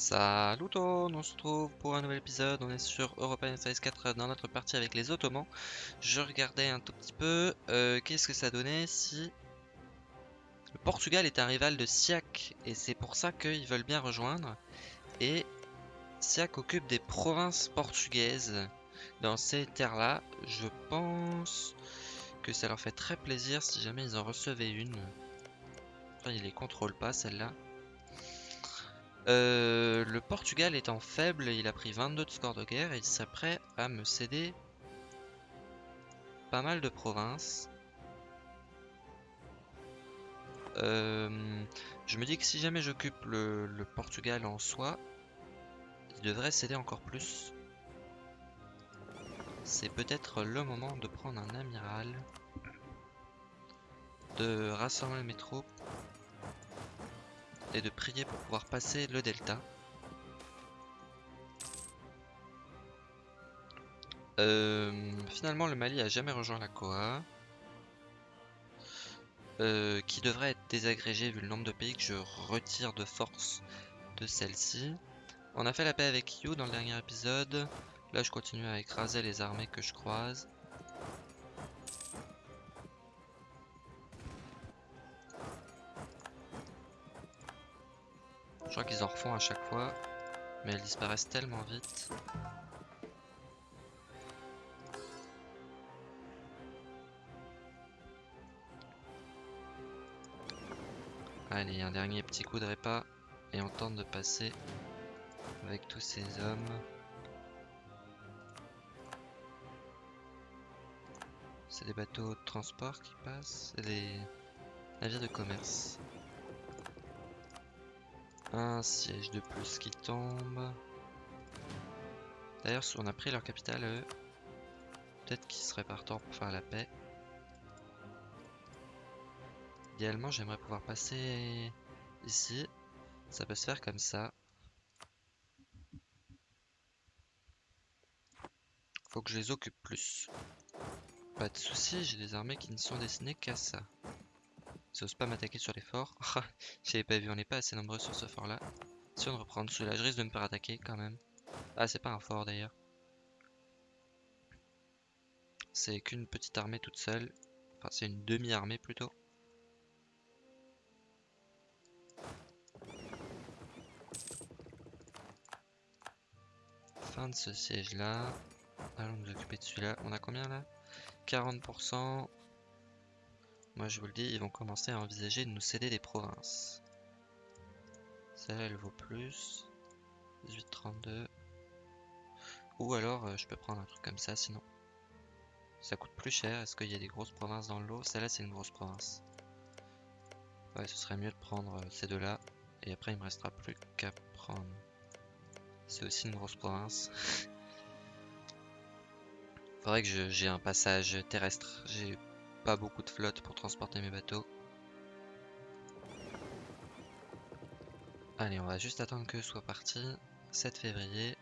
Salut tout on se retrouve pour un nouvel épisode, on est sur European Series 4 dans notre partie avec les Ottomans. Je regardais un tout petit peu, euh, qu'est-ce que ça donnait si le Portugal est un rival de Siak et c'est pour ça qu'ils veulent bien rejoindre. Et Siak occupe des provinces portugaises dans ces terres-là. Je pense que ça leur fait très plaisir si jamais ils en recevaient une. Enfin, ils les contrôlent pas celle-là. Euh, le Portugal étant faible, il a pris 22 de score de guerre et il serait prêt à me céder pas mal de provinces. Euh, je me dis que si jamais j'occupe le, le, Portugal en soi, il devrait céder encore plus. C'est peut-être le moment de prendre un amiral, de rassembler mes troupes et de prier pour pouvoir passer le delta. Euh, finalement, le Mali a jamais rejoint la Coa. Euh, qui devrait être désagrégé vu le nombre de pays que je retire de force de celle-ci. On a fait la paix avec You dans le dernier épisode. Là, je continue à écraser les armées que je croise. Qu'ils en refont à chaque fois, mais elles disparaissent tellement vite. Allez, un dernier petit coup de repas et on tente de passer avec tous ces hommes. C'est des bateaux de transport qui passent, c'est des navires de commerce. Un siège de plus qui tombe. D'ailleurs, on a pris leur capitale, peut-être qu'ils seraient partants pour faire la paix. Idéalement, j'aimerais pouvoir passer ici. Ça peut se faire comme ça. Faut que je les occupe plus. Pas de soucis, j'ai des armées qui ne sont destinées qu'à ça. Ça ose pas m'attaquer sur les forts. J'avais pas vu, on n'est pas assez nombreux sur ce fort là. Si on reprend celui-là, je risque de me faire attaquer quand même. Ah, c'est pas un fort d'ailleurs. C'est qu'une petite armée toute seule. Enfin, c'est une demi-armée plutôt. Fin de ce siège là. Allons nous occuper de celui-là. On a combien là? 40%. Moi je vous le dis, ils vont commencer à envisager de nous céder des provinces. Celle-là elle vaut plus. 18,32. Ou alors euh, je peux prendre un truc comme ça sinon. Ça coûte plus cher. Est-ce qu'il y a des grosses provinces dans le lot Celle-là c'est une grosse province. Ouais, ce serait mieux de prendre euh, ces deux-là. Et après il me restera plus qu'à prendre. C'est aussi une grosse province. Faudrait que j'ai un passage terrestre. J'ai pas beaucoup de flotte pour transporter mes bateaux. Allez, on va juste attendre que soit parti. 7 février.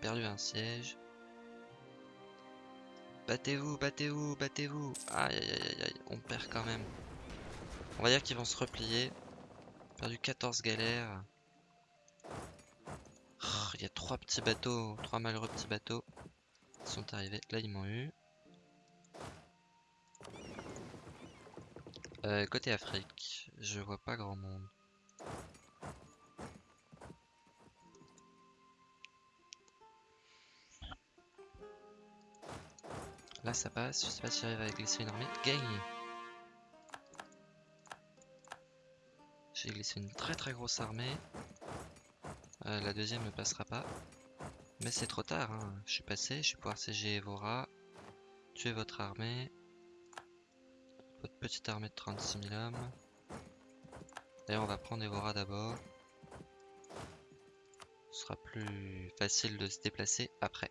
Perdu un siège. Battez-vous, battez-vous, battez-vous. Aïe, aïe, aïe, aïe, on perd quand même. On va dire qu'ils vont se replier. Perdu 14 galères. Il y a trois petits bateaux, trois malheureux petits bateaux qui sont arrivés. Là, ils m'ont eu. Euh, côté Afrique, je vois pas grand monde. Là, ça passe. Je sais pas si j'arrive à glisser une armée. Gagne J'ai glissé une très très grosse armée. Euh, la deuxième ne passera pas. Mais c'est trop tard, hein. je suis passé, je vais pouvoir siéger Evora, tuer votre armée, votre petite armée de 36 000 hommes. D'ailleurs, on va prendre Evora d'abord. Ce sera plus facile de se déplacer après.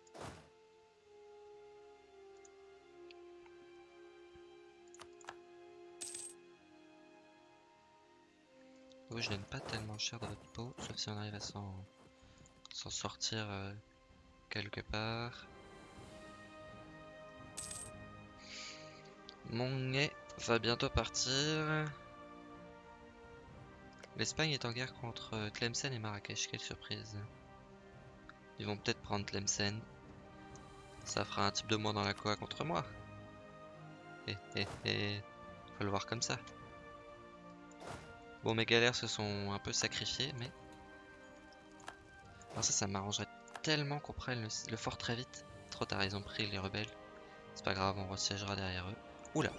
Je donne pas tellement cher de votre peau, sauf si on arrive à s'en sortir euh, quelque part. Mon va bientôt partir. L'Espagne est en guerre contre Tlemcen et Marrakech, quelle surprise. Ils vont peut-être prendre Tlemcen. Ça fera un type de moins dans la coa contre moi. Eh eh eh, faut le voir comme ça. Bon, mes galères se sont un peu sacrifiées, mais... Alors ça, ça m'arrangerait tellement qu'on prenne le, fort très vite. Trop tard, ils ont pris les rebelles. C'est pas grave, on resiégera derrière eux. Oula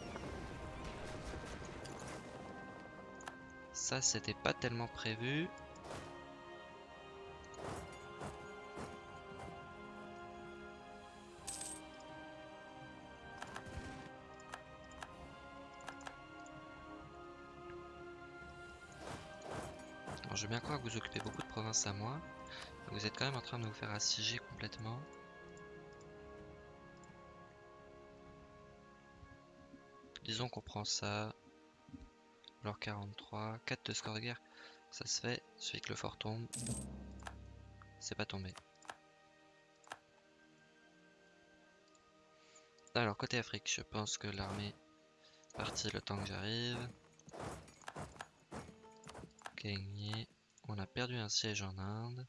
Ça, c'était pas tellement prévu. Bien croire que vous occupez beaucoup de provinces à moi. Vous êtes quand même en train de vous faire assiéger complètement. Disons qu'on prend ça. Alors 43, 4 de score de guerre, ça se fait, celui que le fort tombe. C'est pas tombé. Alors côté Afrique, je pense que l'armée partie le temps que j'arrive. Gagné. On a perdu un siège en Inde.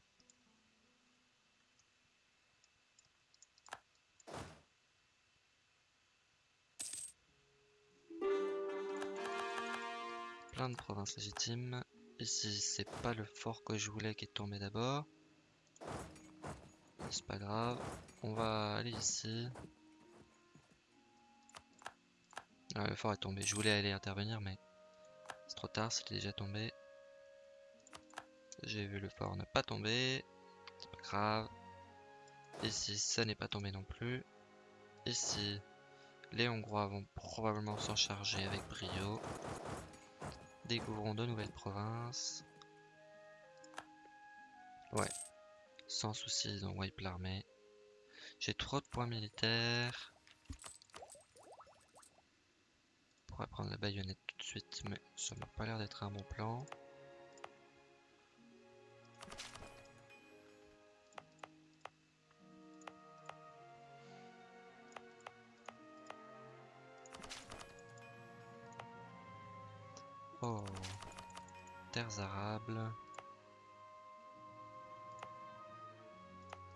de provinces légitimes. Ici, c'est pas le fort que je voulais qui est tombé d'abord. C'est pas grave. On va aller ici. Ah, le fort est tombé. Je voulais aller intervenir, mais c'est trop tard. C'était déjà tombé. J'ai vu le fort ne pas tomber. C'est pas grave. Ici, ça n'est pas tombé non plus. Ici, les Hongrois vont probablement s'en charger avec brio découvrons de nouvelles provinces. Ouais. Sans souci, ils ont wipe l'armée. J'ai trop de points militaires. On pourrait prendre la baïonnette tout de suite, mais ça m'a pas l'air d'être un bon plan. Oh. Terres arables.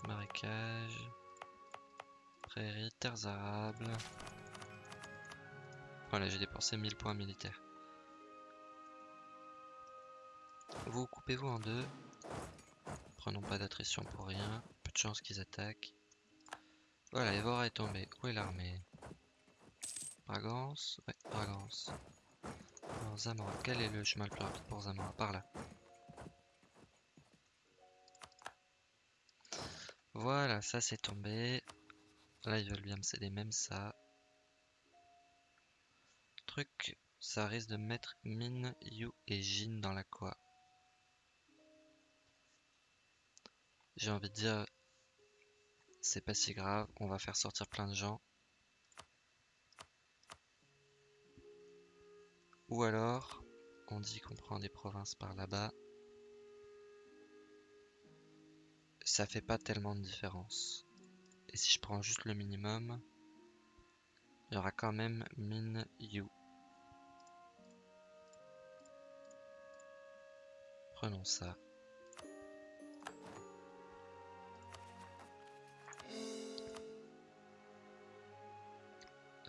Marécage. Prairies, terres arables. Voilà, j'ai dépensé 1000 points militaires. Vous coupez-vous en deux. Prenons pas d'attrition pour rien. Peu de chance qu'ils attaquent. Voilà, Evora est tombé. Où est l'armée? Bragance? Ouais, Bragance. Zamora. Quel est le chemin le plus rapide pour Zamora? Par là. Voilà, ça c'est tombé. Là, ils veulent bien me céder même ça. Truc, ça risque de mettre Min, Yu et Jin dans la quoi. J'ai envie de dire, c'est pas si grave, on va faire sortir plein de gens. Ou alors, on dit qu'on prend des provinces par là-bas. Ça fait pas tellement de différence. Et si je prends juste le minimum, il y aura quand même Min Yu. Prenons ça.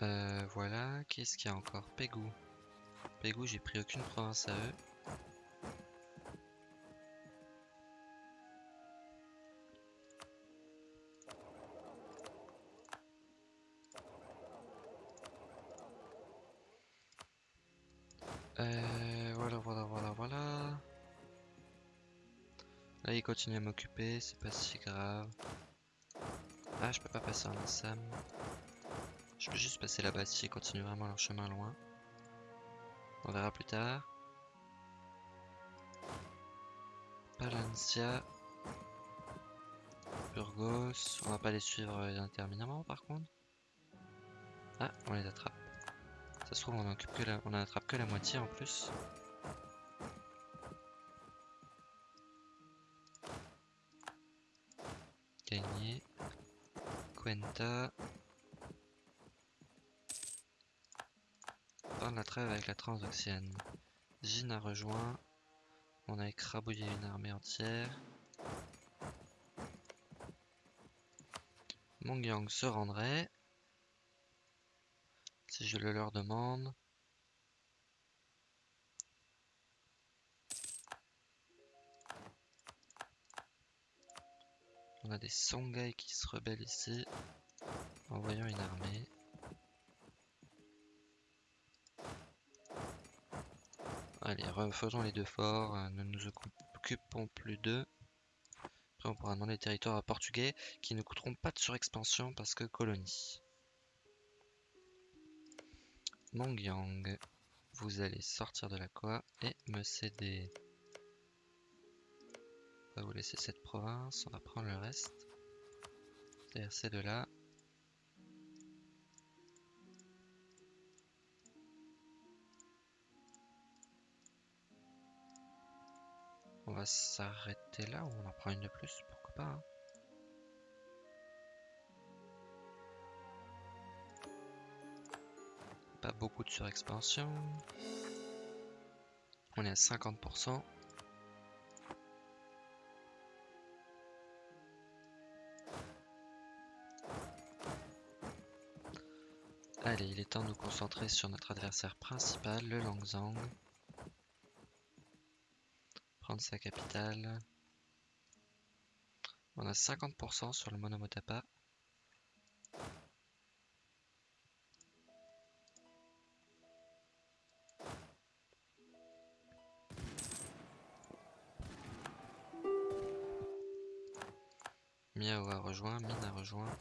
Euh, voilà, qu'est-ce qu'il y a encore? Pégou. J'ai pris aucune province à eux. Euh, voilà, voilà, voilà, voilà. Là, ils continuent à m'occuper, c'est pas si grave. Ah, je peux pas passer en Assam. Je peux juste passer là-bas si ils continuent vraiment leur chemin loin. On verra plus tard. Palencia. Burgos. On va pas les suivre indéterminément par contre. Ah, on les attrape. Ça se trouve, on en, que la... attrape que la moitié en plus. Gagné. Cuenta. Fin de la avec la Transoxiane. Jin a rejoint. On a écrabouillé une armée entière. Mongyang se rendrait. Si je le leur demande. On a des Songhai qui se rebellent ici. Envoyons une armée. Allez, refaisons les deux forts. euh, Ne nous occupons plus d'eux. Après, on pourra demander les territoires à portugais qui ne coûteront pas de surexpansion parce que colonie. Mongyang, vous allez sortir de la Koa et me céder. On va vous laisser cette province, on va prendre le reste. C'est-à-dire ces deux-là. On va s'arrêter là ou on en prend une de plus, pourquoi pas. hein? Pas beaucoup de surexpansion. On est à 50%. Allez, il est temps de nous concentrer sur notre adversaire principal, le Langzang. Prendre sa capitale. On a 50% sur le Monomotapa. Miao a rejoint, Min a rejoint.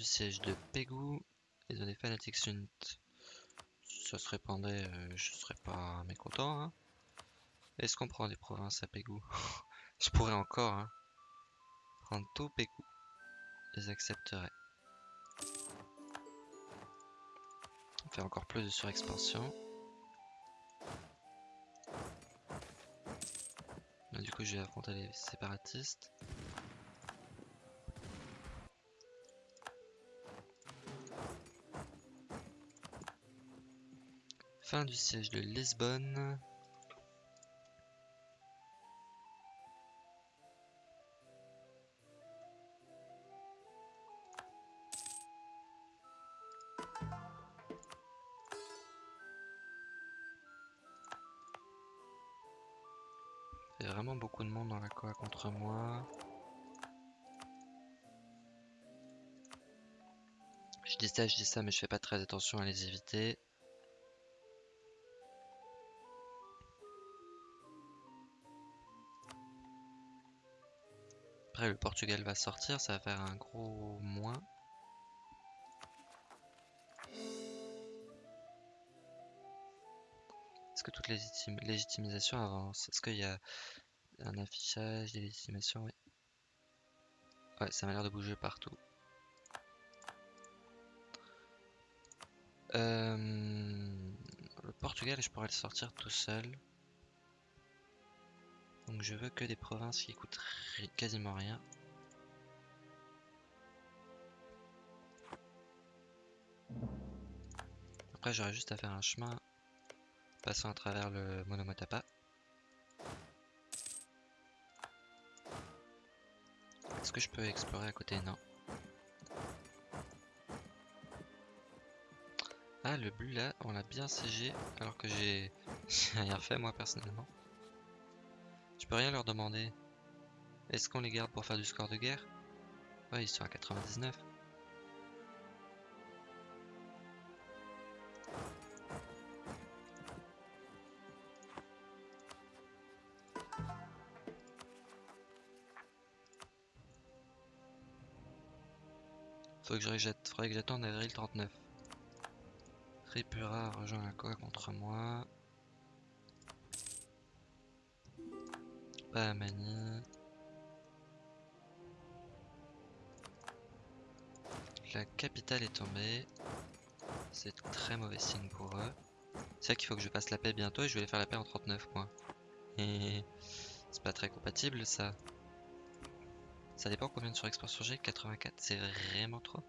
Du siège de Pegu. Les données fanatiques Unt. Si ça se répandait, euh, je serais pas mécontent. hein. Est-ce qu'on prend des provinces à Pegu Je pourrais encore hein, prendre tout Pegu. Ils accepteraient. On fait encore plus de surexpansion. Là, du coup, je vais affronter les séparatistes. Fin du siège de Lisbonne. Il y a vraiment beaucoup de monde dans la Koa contre moi. Je dis ça, je dis ça, mais je fais pas très attention à les éviter. Le Portugal va sortir, ça va faire un gros moins. Est-ce que toute légitim légitimisation avance Est-ce qu'il y a un affichage des légitimations? Oui. Ouais, ça m'a l'air de bouger partout. Euh, le Portugal, je pourrais le sortir tout seul. Donc je veux que des provinces qui coûtent quasiment rien. Après j'aurais juste à faire un chemin passant à travers le Monomotapa. Est-ce que je peux explorer à côté? Non. Ah le bleu là, on l'a bien siégé alors que j'ai rien fait moi personnellement. Peux rien leur demander. Est-ce qu'on les garde pour faire du score de guerre? Ouais, ils sont à 99. Faut que je rejette- faudrait que j'attende avril 39. Tripura rejoint la Koa contre moi. Pahamani. La capitale est tombée. C'est très mauvais signe pour eux. C'est vrai qu'il faut que je fasse la paix bientôt et je vais faire la paix en 39 points. Et c'est pas très compatible ça. Ça dépend combien de surexport sur G 84, c'est vraiment trop.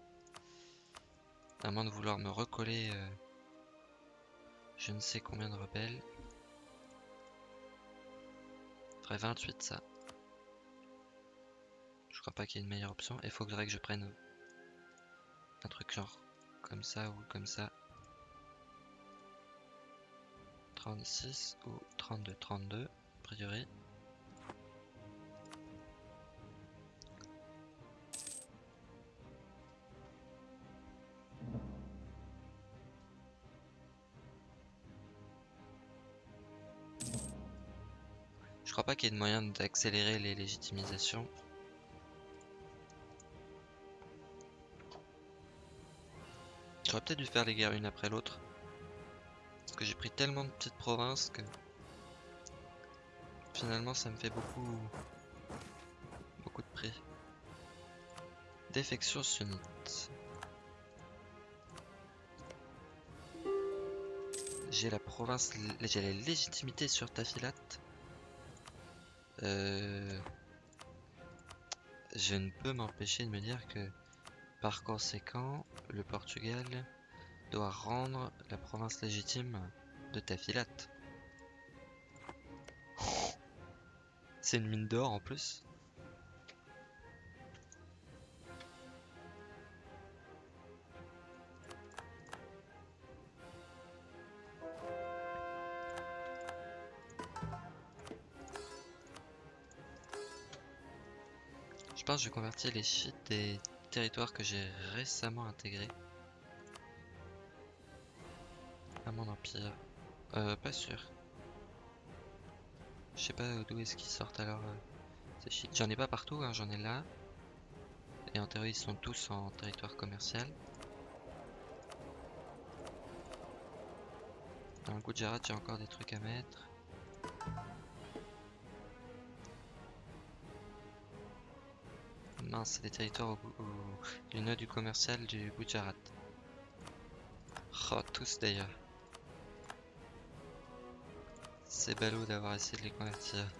À moins de vouloir me recoller euh, je ne sais combien de rebelles. Ferait 28 ça. Je crois pas qu'il y ait une meilleure option. Il faudrait que je prenne un truc genre comme ça ou comme ça. 36 ou 32, 32 a priori. Crois pas qu'il y ait de moyen d'accélérer les légitimisations. J'aurais peut-être dû faire les guerres une après l'autre. Parce que j'ai pris tellement de petites provinces que finalement ça me fait beaucoup beaucoup de prix. Défection sunnite. J'ai la province, j'ai la légitimité sur Tafilat. Euh, je ne peux m'empêcher de me dire que par conséquent, le Portugal doit rendre la province légitime de Tafilat. C'est une mine d'or en plus. Je convertir les chiites des territoires que j'ai récemment intégrés à mon empire. Euh, pas sûr. Je sais pas d'où est-ce qu'ils sortent alors euh, ces chiites. J'en ai pas partout, hein, j'en ai là. Et en théorie, ils sont tous en territoire commercial. Dans le Gujarat, j'ai encore des trucs à mettre. Non, c'est des territoires au, au, du nœud du commercial du Gujarat. Oh, tous d'ailleurs. C'est ballot d'avoir essayé de les convertir.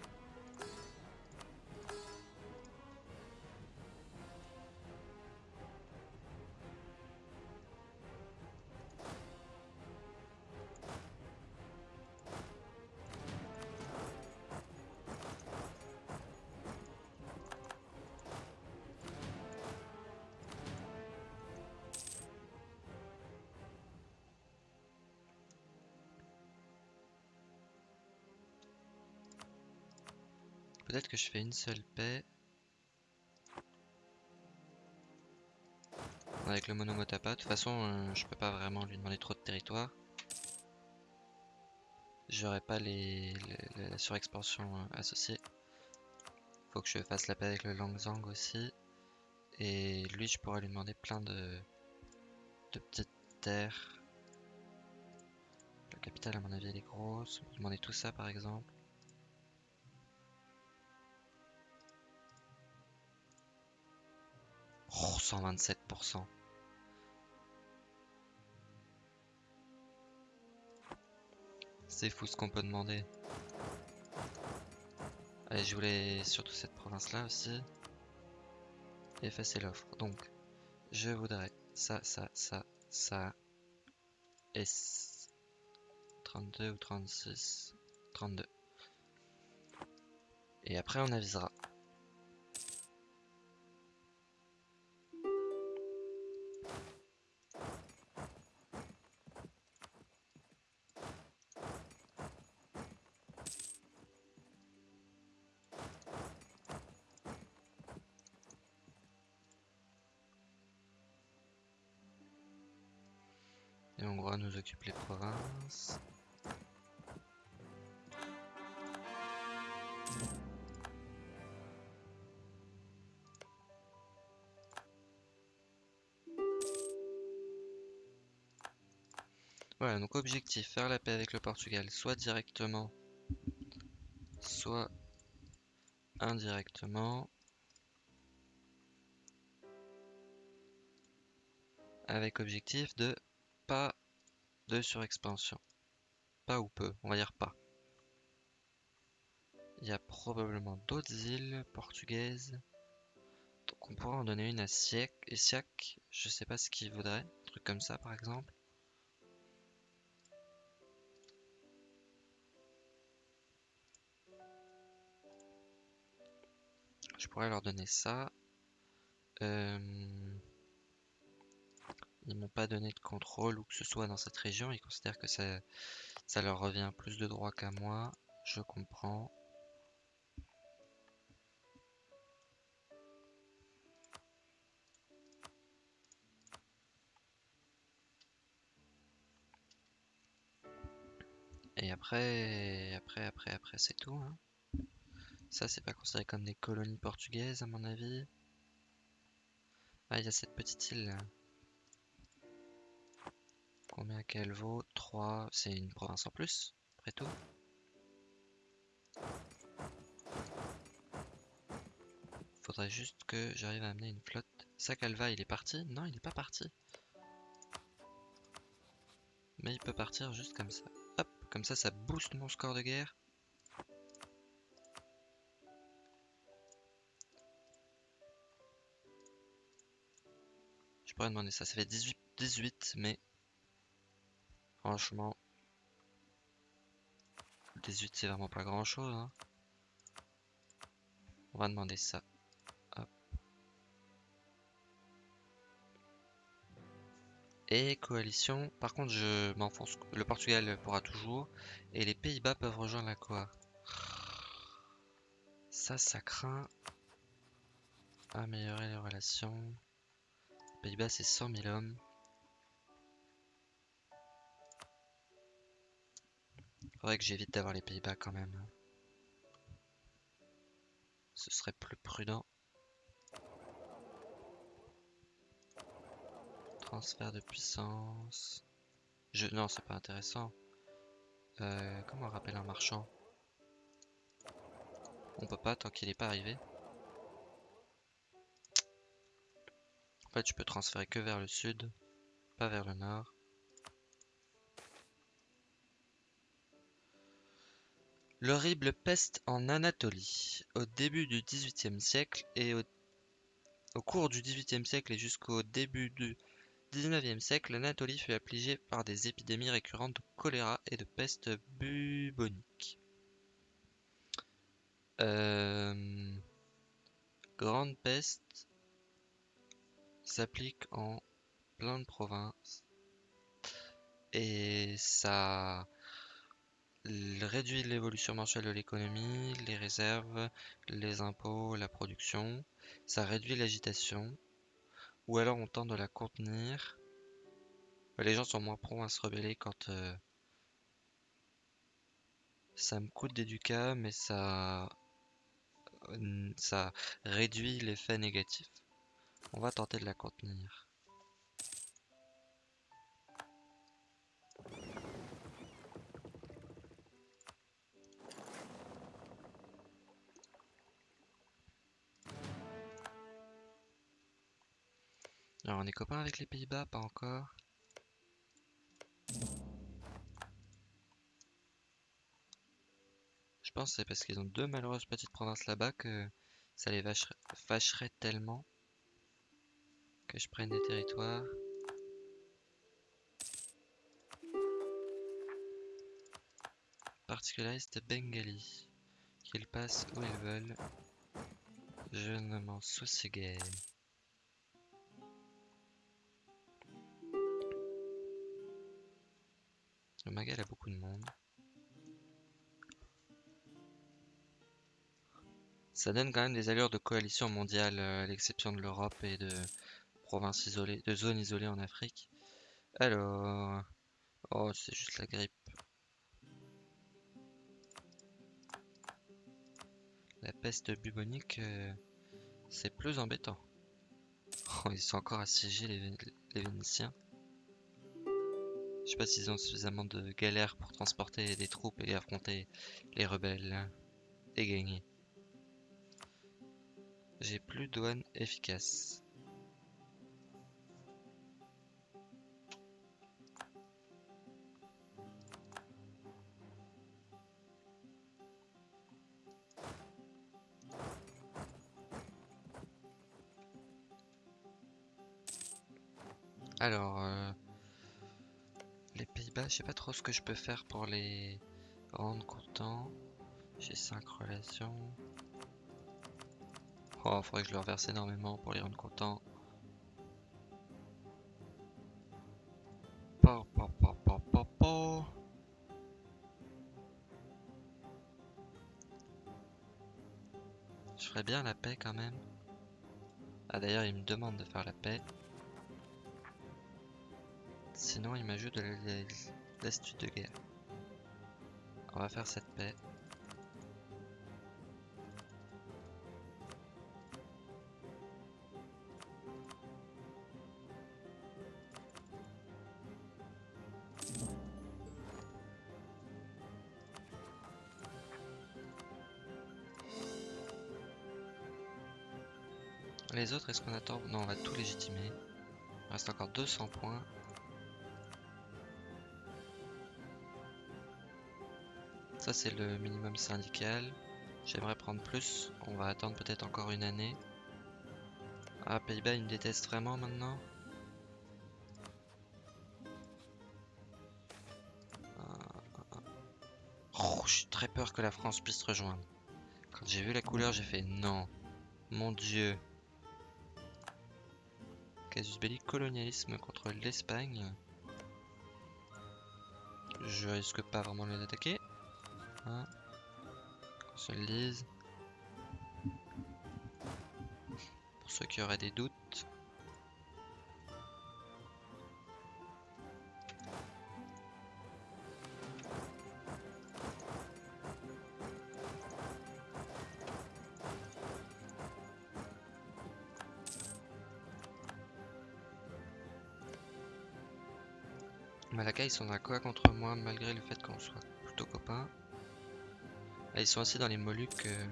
Seule paix. Avec le monomotapa. De toute façon, euh, je peux pas vraiment lui demander trop de territoire. J'aurai pas les, la surexpansion euh, associée. Faut que je fasse la paix avec le Langzang aussi. Et lui, je pourrais lui demander plein de, de petites terres. La capitale, à mon avis, elle est grosse. Lui demander tout ça, par exemple. Oh, 127%. C'est fou ce qu'on peut demander. Allez, je voulais surtout cette province-là aussi. effacer l'offre. Donc, je voudrais ça, ça, ça, ça. Et 32 ou 36 32. Et après, on avisera. Hongrois nous occupe les provinces. Voilà, donc objectif, faire la paix avec le Portugal, soit directement, soit indirectement. Avec objectif de de surexpansion. Pas ou peu, on va dire pas. Il y a probablement d'autres îles portugaises. Donc on pourrait en donner une à Siak. Et Siak, je sais pas ce qu'il voudrait. Un truc comme ça par exemple. Je pourrais leur donner ça. Euh, ils m'ont pas donné de contrôle ou que ce soit dans cette région. Ils considèrent que ça, ça leur revient plus de droit qu'à moi. Je comprends. Et après, après, après, après, c'est tout. Hein. Ça, c'est pas considéré comme des colonies portugaises, à mon avis. Ah, il y a cette petite île là. Combien qu'elle vaut? 3, c'est une province en plus, après tout. Faudrait juste que j'arrive à amener une flotte. Sakalva, il est parti? Non, il est pas parti. Mais il peut partir juste comme ça. Hop, comme ça, ça booste mon score de guerre. Je pourrais demander ça. Ça fait 18, 18 mais franchement, 18 c'est vraiment pas grand chose. Hein. On va demander ça. Et coalition, par contre je m'enfonce, le Portugal pourra toujours, et les Pays-Bas peuvent rejoindre la Coa. Ça, ça craint. Améliorer les relations. Pays-Bas, c'est 100 000 hommes. Faudrait que j'évite d'avoir les Pays-Bas quand même. Ce serait plus prudent. Transfert de puissance. Je... Non, c'est pas intéressant. Euh, comment on rappelle un marchand? On peut pas tant qu'il n'est pas arrivé. En fait, je peux transférer que vers le sud, pas vers le nord. L'horrible peste en Anatolie. Au début du XVIIIe siècle et au, au cours du XVIIIe siècle et jusqu'au début du XIXe siècle, l'Anatolie fut affligée par des épidémies récurrentes de choléra et de peste bubonique. Euh, grande peste s'applique en plein de provinces et ça réduit l'évolution mensuelle de l'économie, les réserves, les impôts, la production, ça réduit l'agitation, ou alors on tente de la contenir. Les gens sont moins prompts à se rebeller quand euh, ça me coûte des ducats, mais euh, ça réduit l'effet négatif. On va tenter de la contenir. Alors on est copains avec les Pays-Bas, pas encore. Je pense que c'est parce qu'ils ont deux malheureuses petites provinces là-bas que ça les fâcherait tellement que je prenne des territoires. Particulariste Bengali. Qu'ils passent où ils veulent. Je ne m'en soucie guère. Magal a beaucoup de monde. Ça donne quand même des allures de coalition mondiale, euh, à l'exception de l'Europe et de provinces isolées, de zones isolées en Afrique. Alors... Oh, c'est juste la grippe. La peste bubonique, euh, c'est plus embêtant. Oh, ils sont encore assiégés les, les Vénitiens. Je sais pas s'ils ont suffisamment de galères pour transporter des troupes et affronter les rebelles. Et gagner. J'ai plus de douane efficace. Alors... Euh, Pays-Bas, je sais pas trop ce que je peux faire pour les rendre contents. J'ai 5 relations. Oh, faudrait que je leur verse énormément pour les rendre contents. Je ferais bien la paix quand même. Ah d'ailleurs, il me demande de faire la paix. Sinon, il m'ajoute de l'astuce de guerre. On va faire cette paix. Les autres, est-ce qu'on attend? Non, on va tout légitimer. Il reste encore 200 points. Ça, c'est le minimum syndical. J'aimerais prendre plus. On va attendre peut-être encore une année. Ah, Pays-Bas, ils me détestent vraiment maintenant. Oh, j'ai très peur que la France puisse rejoindre. Quand j'ai vu la couleur, j'ai fait non. Mon dieu. Casus belli, colonialisme contre l'Espagne. Je risque pas vraiment de les attaquer. Hein Qu'on se le dise. Pour ceux qui auraient des doutes. Malaka, ils sont d'accord contre moi malgré le fait qu'on soit plutôt copains. Là, ils sont aussi dans les Moluques. euh.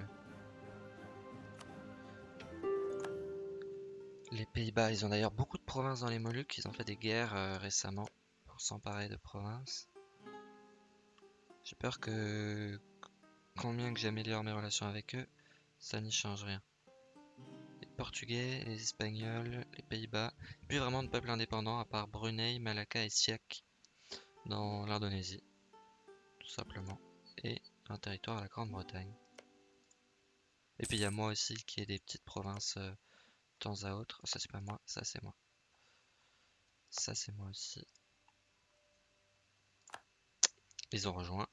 Les Pays-Bas, ils ont d'ailleurs beaucoup de provinces dans les Moluques. Ils ont fait des guerres euh, récemment pour s'emparer de provinces. J'ai peur que, combien que j'améliore mes relations avec eux, ça n'y change rien. Les Portugais, les Espagnols, les Pays-Bas, plus vraiment de peuples indépendants à part Brunei, Malacca et Siak dans l'Indonésie, tout simplement, et un territoire à la Grande-Bretagne. Et puis il y a moi aussi qui ai des petites provinces euh, de temps à autre. Ça c'est pas moi, ça c'est moi. Ça c'est moi aussi. Ils ont rejoint.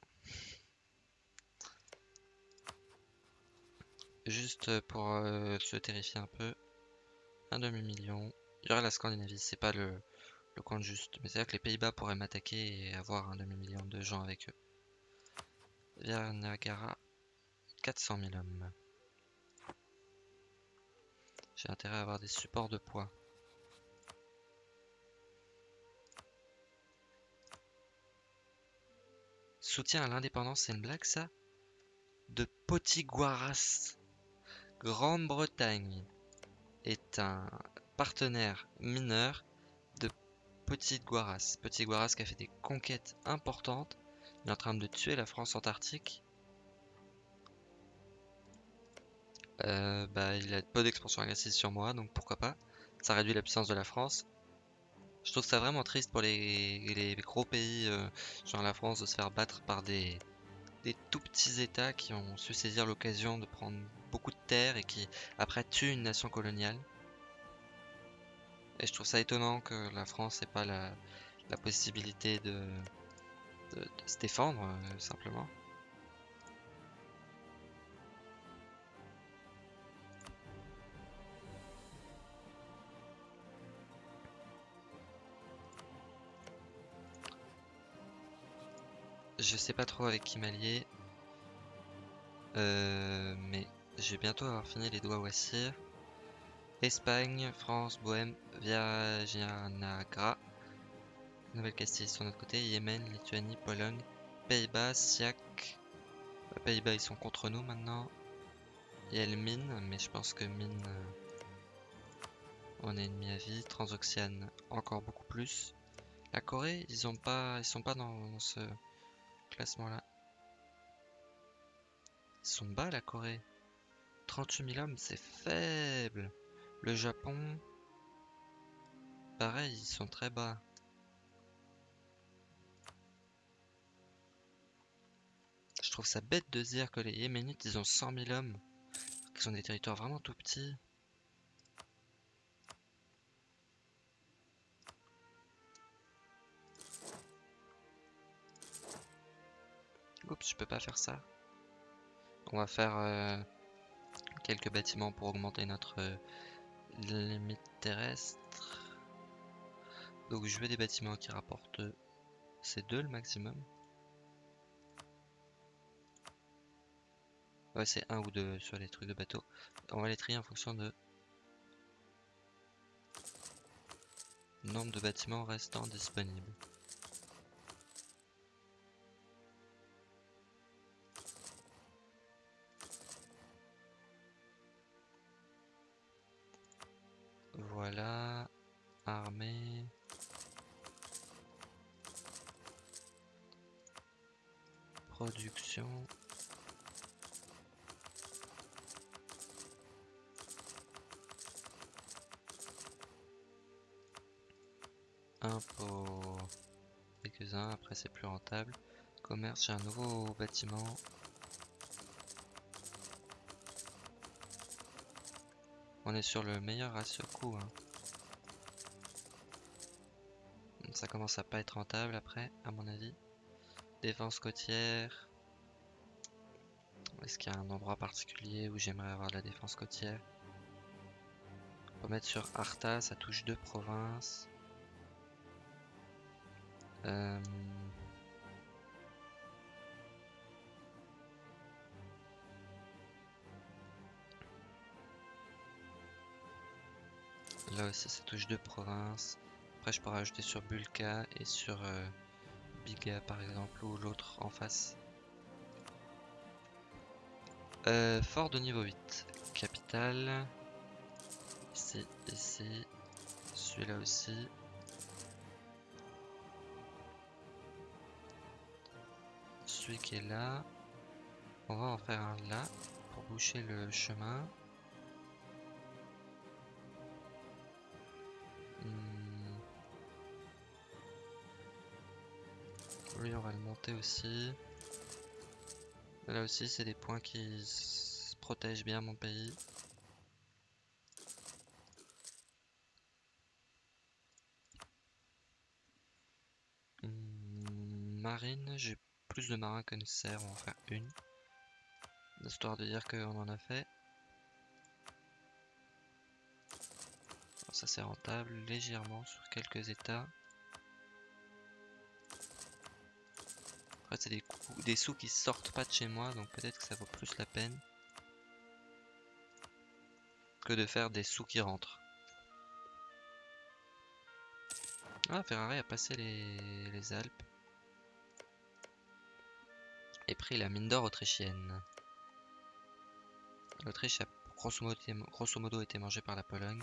Juste pour euh, se terrifier un peu, un demi-million. Il y aurait la Scandinavie, c'est pas le, le compte juste. Mais c'est-à-dire que les Pays-Bas pourraient m'attaquer et avoir un demi-million de gens avec eux. Via Niagara, 400 000 hommes. J'ai intérêt à avoir des supports de poids. Soutien à l'indépendance, c'est une blague ça? De Potiguaras. Grande-Bretagne est un partenaire mineur de Potiguaras. Potiguaras qui a fait des conquêtes importantes. Il est en train de tuer la France antarctique. Euh, bah, il a peu d'expansion agressive sur moi, donc pourquoi pas. Ça réduit la puissance de la France. Je trouve ça vraiment triste pour les, gros pays, euh, genre la France, de se faire battre par des, tout petits États qui ont su saisir l'occasion de prendre beaucoup de terres et qui après tuent une nation coloniale. Et je trouve ça étonnant que la France n'ait pas la possibilité de, de, se défendre, euh, simplement. Je sais pas trop avec qui m'allier. Euh, mais je vais bientôt avoir fini les doigts Wassir. Espagne, France, Bohème, Viagianagra. Nouvelle-Castille sur notre côté. Yémen, Lituanie, Pologne, Pays-Bas, Siak. Euh, Pays-Bas, ils sont contre nous maintenant. Il y le Mine, mais je pense que Mine, euh, on est ennemi à vie. Transoxiane, encore beaucoup plus. La Corée, ils ont pas, ils sont pas dans, dans ce classement là. Ils sont bas la Corée. 38 000 hommes, c'est faible. Le Japon. pareil, ils sont très bas. Trouve ça bête de dire que les Yéménites, ils ont 100 000 hommes. Qui sont des territoires vraiment tout petits. Oups, je peux pas faire ça. On va faire euh, quelques bâtiments pour augmenter notre euh, limite terrestre. Donc je veux des bâtiments qui rapportent ces deux le maximum. C'est un ou deux sur les trucs de bateau. On va les trier en fonction de nombre de bâtiments restants disponibles. Voilà, armée. Production. Impôt. Quelques-uns, après c'est plus rentable. Commerce, j'ai un nouveau bâtiment. On est sur le meilleur ratio coût. Hein. Ça commence à pas être rentable après, à mon avis. Défense côtière. Est-ce qu'il y a un endroit particulier où j'aimerais avoir de la défense côtière? On peut mettre sur Arta, ça touche deux provinces. Euh, Là aussi ça touche deux provinces. Après je pourrais ajouter sur Bulka et sur euh, Biga par exemple ou l'autre en face. Euh, fort de niveau 8. Capitale. Ici, ici. Celui-là aussi. Qui est là. On va en faire un là pour boucher le chemin. Lui, on va le monter aussi. Là aussi, c'est des points qui protègent bien mon pays. Hmm, marine, j'ai plus de marins que nécessaire, on va en faire une. Histoire de dire qu'on en a fait. ça c'est rentable légèrement sur quelques états. Après, c'est des, des sous qui sortent pas de chez moi, donc peut-être que ça vaut plus la peine que de faire des sous qui rentrent. Ah, Ferrari a passé les, Alpes. Et pris la mine d'or autrichienne. L'Autriche a grosso modo, été mangée par la Pologne.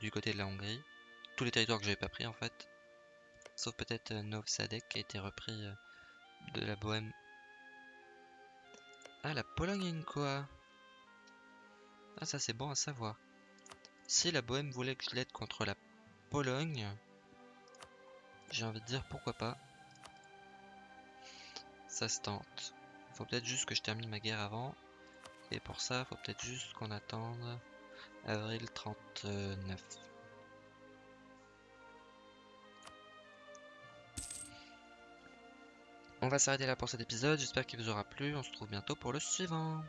du côté de la Hongrie. Tous les territoires que j'avais pas pris en fait. Sauf peut-être euh, Novsadek qui a été repris euh, de la Bohème. Ah, la Pologne quoi Ah, ça c'est bon à savoir. Si la Bohème voulait que je l'aide contre la Pologne, j'ai envie de dire pourquoi pas. Ça se tente. Faut peut-être juste que je termine ma guerre avant. Et pour ça, faut peut-être juste qu'on attende avril 39. On va s'arrêter là pour cet épisode, j'espère qu'il vous aura plu, on se retrouve bientôt pour le suivant.